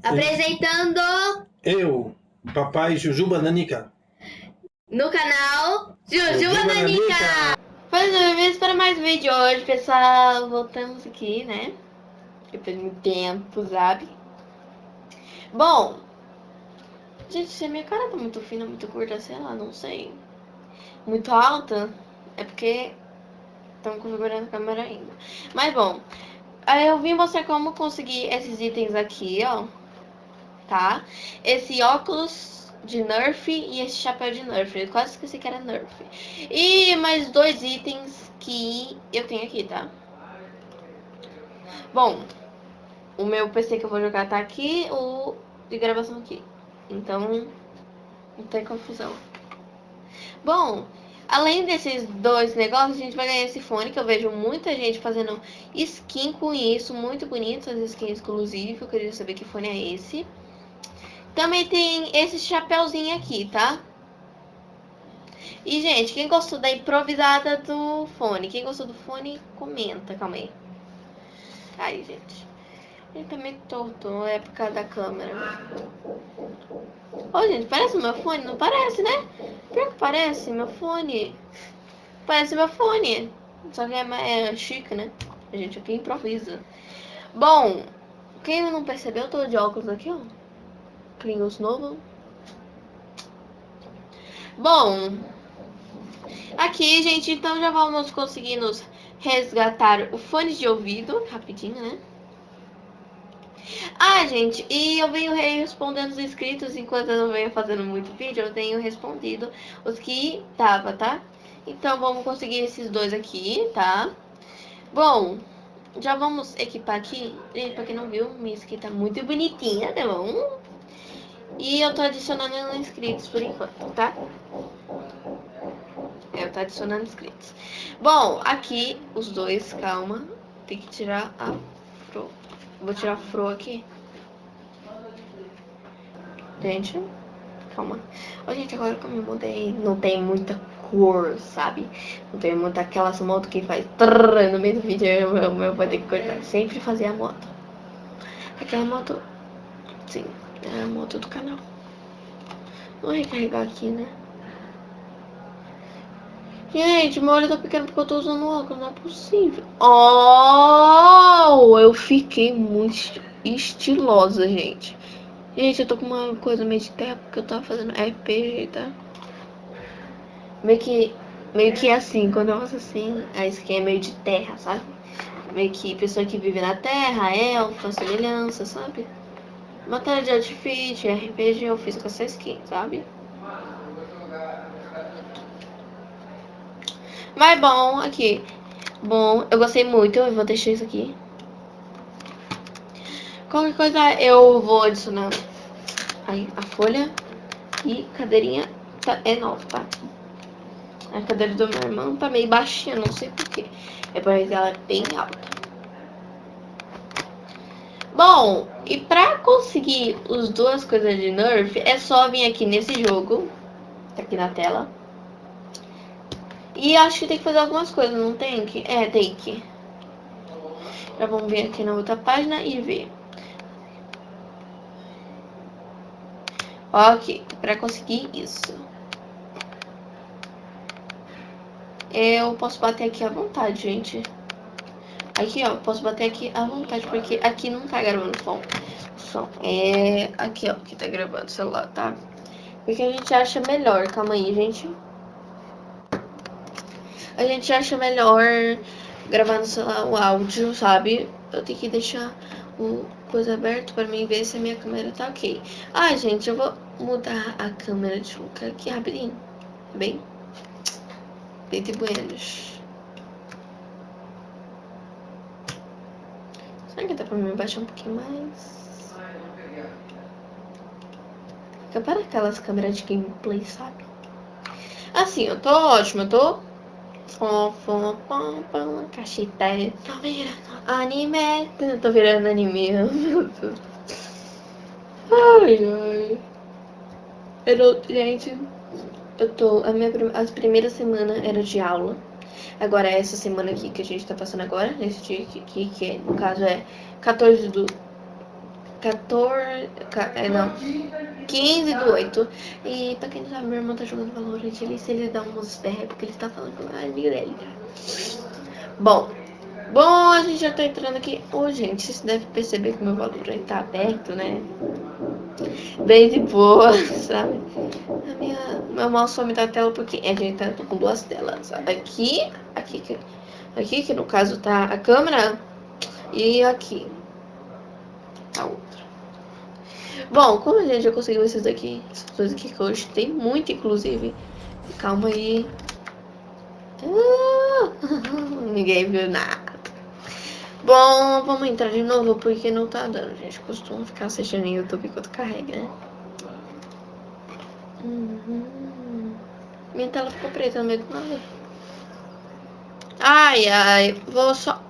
Apresentando Eu, papai Jujuba Nanica. no canal Jujuba Nanica. Nanica. Bem-vindos para mais um vídeo hoje, pessoal. Voltamos aqui, né? Depois de muito tempo, sabe? Bom, gente, se a minha cara tá muito fina, muito curta, sei lá, não sei. Muito alta, é porque estão configurando a câmera ainda. Mas bom, eu vim mostrar como conseguir esses itens aqui, ó. Tá? Esse óculos de Nerf e esse chapéu de Nerf. Eu quase esqueci que era Nerf. E mais dois itens que eu tenho aqui, tá? Bom, o meu PC que eu vou jogar tá aqui, o de gravação aqui. Então, não tem confusão. Bom, além desses dois negócios, a gente vai ganhar esse fone, que eu vejo muita gente fazendo skin com isso, muito bonito, as skins exclusivas. Eu queria saber que fone é esse. Também tem esse chapéuzinho aqui, tá? E, gente, quem gostou da improvisada do fone? Quem gostou do fone, comenta, calma aí. Aí, gente. Ele tá meio torto, é por causa da câmera. Ô, gente, parece o meu fone? Não parece, né? Pior que parece, meu fone. Parece meu fone. Só que é, é chique, né? A gente aqui improvisa. Bom, quem não percebeu, eu tô de óculos aqui, ó. Klingons novo. Bom, aqui, gente, então já vamos conseguir nos resgatar o fone de ouvido, rapidinho, né? Ah, gente, e eu venho respondendo os inscritos enquanto eu não venho fazendo muito vídeo, eu tenho respondido os que tava, tá? Então vamos conseguir esses dois aqui, tá? Bom, já vamos equipar aqui. Gente, pra quem não viu, minha skin tá muito bonitinha, tá bom? E eu tô adicionando inscritos por enquanto, tá? Eu tô adicionando inscritos. Bom, aqui os dois, calma. Tem que tirar a fro. Vou tirar a fro aqui. Gente, calma. Ó, gente, agora que eu me mudei, não tem muita cor, sabe? Não tem muita aquelas motos que faz trrr, no meio do vídeo, eu, eu, eu vou ter que cortar. Sempre fazer a moto. Aquela moto, sim, é a moto do canal. Vou recarregar aqui, né? Gente, meu olho tá pequeno porque eu tô usando óculos, não é possível. Oh, eu fiquei muito estilosa, gente. Gente, eu tô com uma coisa meio de terra porque eu tava fazendo RPG, tá? Meio que, meio que assim, quando eu faço assim, a skin é meio de terra, sabe? Meio que pessoa que vive na terra, elfa, semelhança, sabe? Matéria de artifício, RPG eu fiz com essa skin, sabe? Mas bom, aqui. Bom, eu gostei muito, eu vou deixar isso aqui. Qualquer coisa eu vou adicionar aí a folha e cadeirinha tá, é nova, tá? A cadeira do meu irmão tá meio baixinha, não sei porquê. É porque ela é bem alta. Bom, e pra conseguir as duas coisas de Nerf, é só vir aqui nesse jogo, tá aqui na tela. E acho que tem que fazer algumas coisas, não tem que? É, tem que. Já vamos vir aqui na outra página e ver. Ok, para conseguir isso. Eu posso bater aqui à vontade, gente. Aqui, ó, posso bater aqui à vontade, porque aqui não tá gravando som. som. É aqui, ó, que tá gravando o celular, tá? Porque a gente acha melhor. Calma aí, gente. A gente acha melhor gravar no celular o áudio, sabe? Eu tenho que deixar o coisa aberto para mim ver se a minha câmera tá ok. Ah, gente, eu vou mudar a câmera de lugar aqui rapidinho. Bem, bem de buenos. Será que dá pra me baixar um pouquinho mais? Fica para aquelas câmeras de gameplay, sabe? Assim, eu tô ótima, eu tô cachita, tô virando anime, tô virando anime, meu Deus. Ai, ai. Eu, gente, eu tô, a minha, as primeiras semanas era de aula. Agora, essa semana aqui que a gente tá passando agora, nesse dia aqui, que no caso é 14 do 14. É, não. 15 do 8. E pra quem não sabe, meu irmão tá jogando Valorant. Ele, se ele dá uns berros, porque ele tá falando com a dele. Bom. Bom, a gente já tá entrando aqui. Ô, oh, gente, vocês devem perceber que meu Valorant tá aberto, né? Bem de boa, sabe? A minha, meu mouse some da tela porque a gente tá com duas telas. Aqui, aqui, aqui, que no caso tá a câmera, e aqui a outra. Bom, como a gente já conseguiu esses daqui, essas coisas aqui que hoje tem muito, inclusive. Calma aí. Ah, ninguém viu nada. Bom, vamos entrar de novo porque não tá dando. A gente costuma ficar assistindo no YouTube enquanto carrega, né? Uhum. Minha tela ficou preta no meio do nada. Ai, ai. Vou só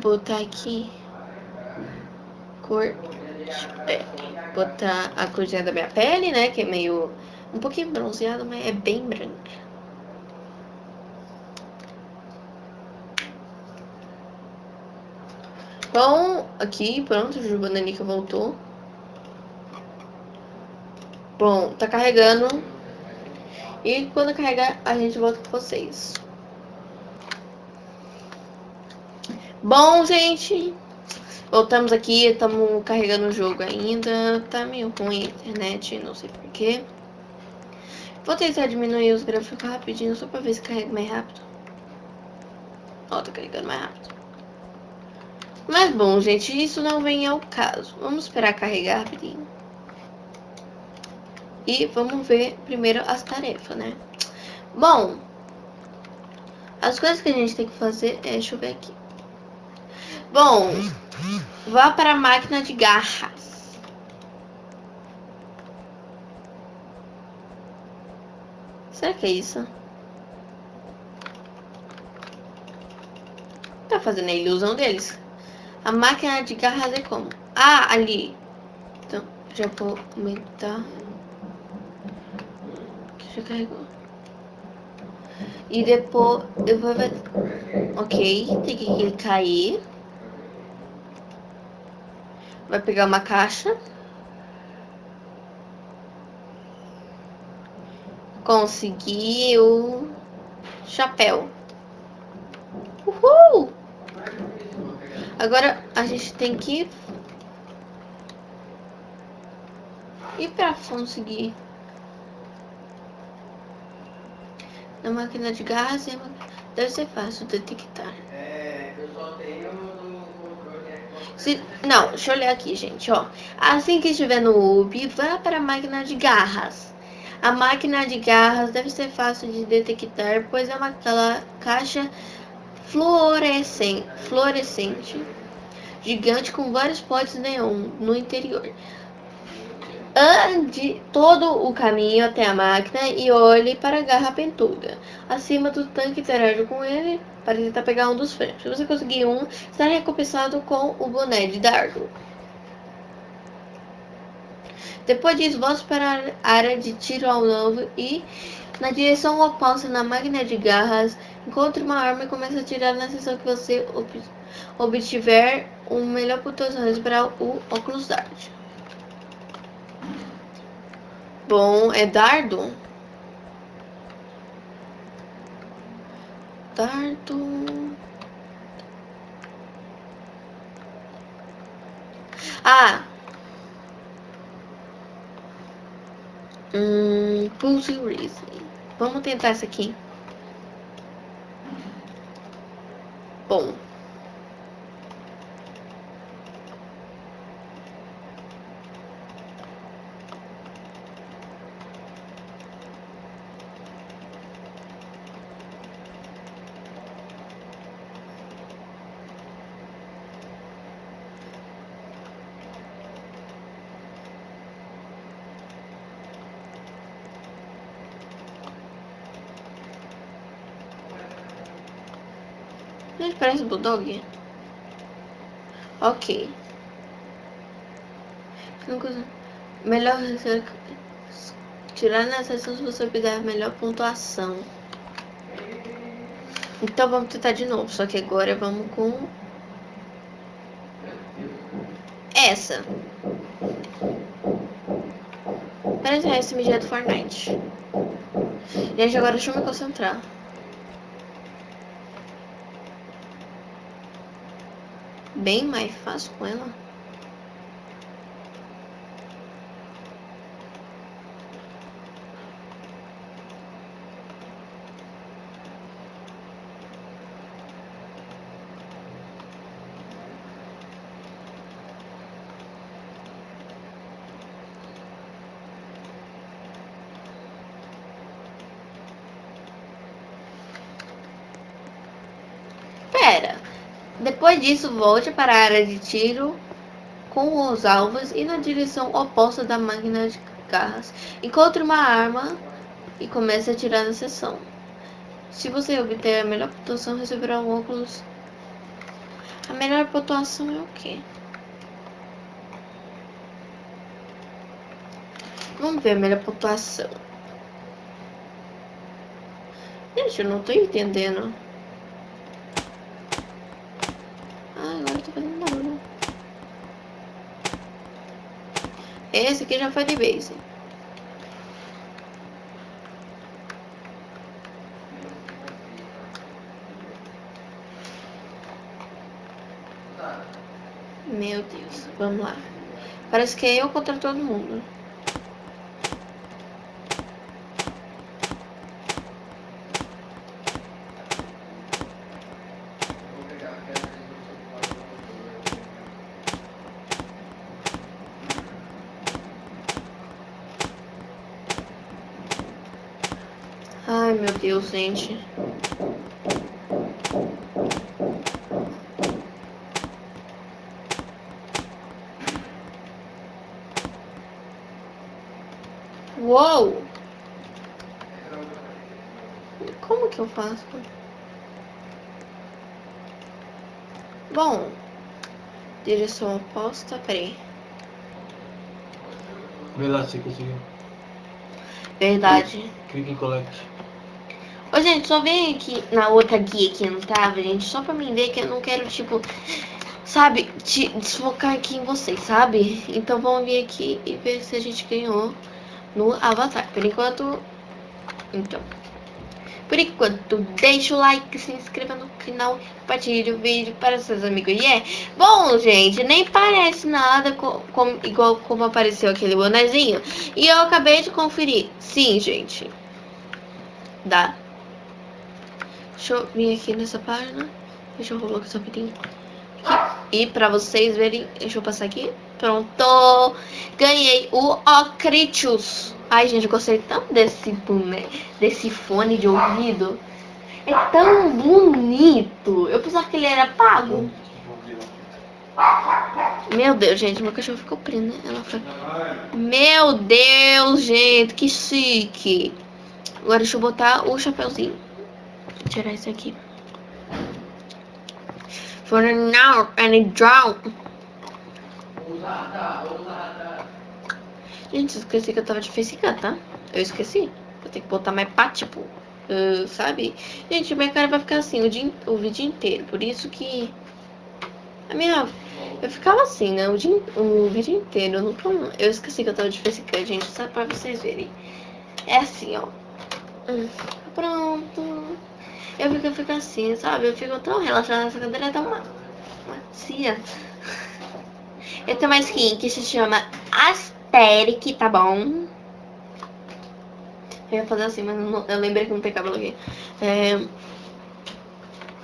botar aqui cor. Botar a corzinha da minha pele, né? Que é meio um pouquinho bronzeada, mas é bem branca. Bom, aqui, pronto, o Bananica voltou. Bom, tá carregando. E quando carregar, a gente volta com vocês. Bom, gente, voltamos aqui, estamos carregando o jogo ainda. Tá meio ruim a internet, não sei porquê. Vou tentar diminuir os gráficos rapidinho, só pra ver se carrega mais rápido. Ó, tá carregando mais rápido. Mas bom, gente, isso não vem ao caso. Vamos esperar carregar rapidinho. E vamos ver primeiro as tarefas, né? Bom, as coisas que a gente tem que fazer é... Deixa eu ver aqui. Bom, vá para a máquina de garras. Será que é isso? Tá fazendo a ilusão deles. A máquina de garras é como? Ah, ali. Então, já vou aumentar. Já carregou. E depois eu vou ver. Ok, tem que clicar aí. Vai pegar uma caixa. Conseguiu. Chapéu. Uhul! Agora a gente tem que ir para conseguir na máquina de gás deve ser fácil detectar. É, eu só tenho não, deixa eu olhar aqui, gente, ó. Assim que estiver no UB, vá para a máquina de garras. A máquina de garras deve ser fácil de detectar, pois é uma caixa fluorescente, fluorescente gigante com vários potes neon no interior. Ande todo o caminho até a máquina e olhe para a garra pentuda. Acima do tanque interaja com ele para tentar pegar um dos frentes. Se você conseguir um, será recompensado com o boné de dardo. Depois disso, volte para a área de tiro ao novo e, na direção oposta na máquina de garras, encontre uma arma e comece a atirar na seção que você obtiver o melhor pontuações para o óculos dart. Bom, é dardo? Dardo... Ah! Hum, Pulse Racing. Vamos tentar essa aqui. Bom. Ele parece Bulldog? Ok. Melhor tirar na sessão se você obter melhor pontuação. Então vamos tentar de novo, só que agora vamos com essa. Parece esse MG do Fortnite. Gente, agora deixa eu me concentrar. Bem mais fácil com ela. Pera. Depois disso, volte para a área de tiro com os alvos e na direção oposta da máquina de garras. Encontre uma arma e comece a atirar na seção. Se você obter a melhor pontuação, receberá um óculos. A melhor pontuação é o quê? Vamos ver a melhor pontuação. Gente, eu não tô entendendo. Ah, agora eu tô fazendo barulho. Esse aqui já foi de base. Meu Deus, vamos lá. Parece que é eu contra todo mundo. Ai, meu Deus, gente. Uou! Como que eu faço? Bom, direção oposta, peraí. Vê lá se conseguiu. Verdade. Clique em collect. Ô, gente, só vem aqui na outra guia que não tava, gente, só pra mim ver que eu não quero, tipo, sabe, te desfocar aqui em vocês, sabe? Então vamos vir aqui e ver se a gente ganhou no Avatar. Por enquanto, então. Por enquanto, deixa o like, se inscreva no canal, compartilhe o vídeo para seus amigos. E é bom, gente, nem parece nada com, com, igual como apareceu aquele bonezinho. E eu acabei de conferir. Sim, gente. Dá. Deixa eu vir aqui nessa página. Deixa eu colocar essa rapidinho. E pra vocês verem, deixa eu passar aqui. Pronto! Ganhei o Ocritius. Ai, gente, eu gostei tanto desse, boné, desse fone de ouvido. É tão bonito. Eu pensava que ele era pago. Meu Deus, gente, meu cachorro ficou preso, né? Ela foi... Meu Deus, gente, que chique. Agora deixa eu botar o chapéuzinho. Vou tirar isso aqui. For now, and drown. Gente, eu esqueci que eu tava de facecam, tá? Eu esqueci. Eu tenho que botar mais pá, tipo, uh, sabe? Gente, minha cara vai ficar assim o, dia, o vídeo inteiro. Por isso que... A minha... Eu ficava assim, né? O, dia, o vídeo inteiro. Eu, nunca, eu esqueci que eu tava de facecam, gente. Só pra vocês verem. É assim, ó. Hum, pronto. Eu fico, eu fico assim, sabe? Eu fico tão relaxada. Essa cadeira é tão macia. Eu tenho uma skin que se chama Asteric, tá bom? Eu ia fazer assim, mas não, eu lembrei que não tem cabelo aqui. É,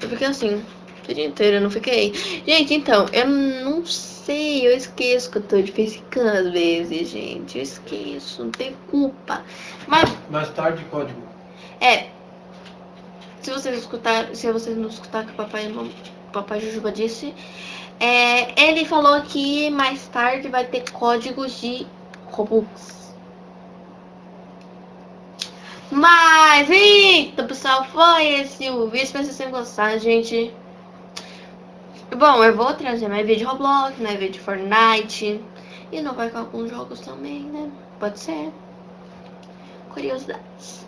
eu fiquei assim, o dia inteiro, eu não fiquei. Gente, então, eu não sei, eu esqueço que eu tô de facecam às vezes, gente. Eu esqueço, não tem culpa. Mas, Mais tarde, código. é. Se vocês escutar, se vocês não escutar o que o papai, o papai Jujuba disse, é, ele falou que mais tarde vai ter códigos de Robux. Mas, então, pessoal, foi esse o vídeo. Espero que vocês tenham gostado, gente. Bom, eu vou trazer mais vídeo de Roblox, mais vídeo de Fortnite. E não vai com alguns jogos também, né? Pode ser. Curiosidades.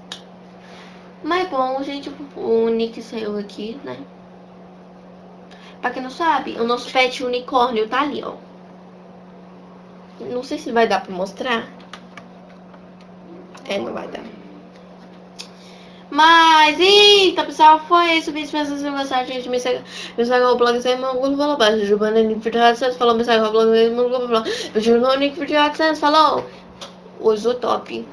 Mas bom, gente, o Nick saiu aqui, né? Pra quem não sabe, o nosso pet unicórnio tá ali, ó. Não sei se vai dar pra mostrar. É, não vai dar. Mas, eita, pessoal, foi isso. Vídeo, se vocês gostaram, gente, me segue, me segue no blog, sem meu Google, falou, baixo, Giovanna, Nick, Vídeo, AdSense, falou, me segue no blog, meu Google, falou, no Nick, Vídeo, AdSense, falou, uso top.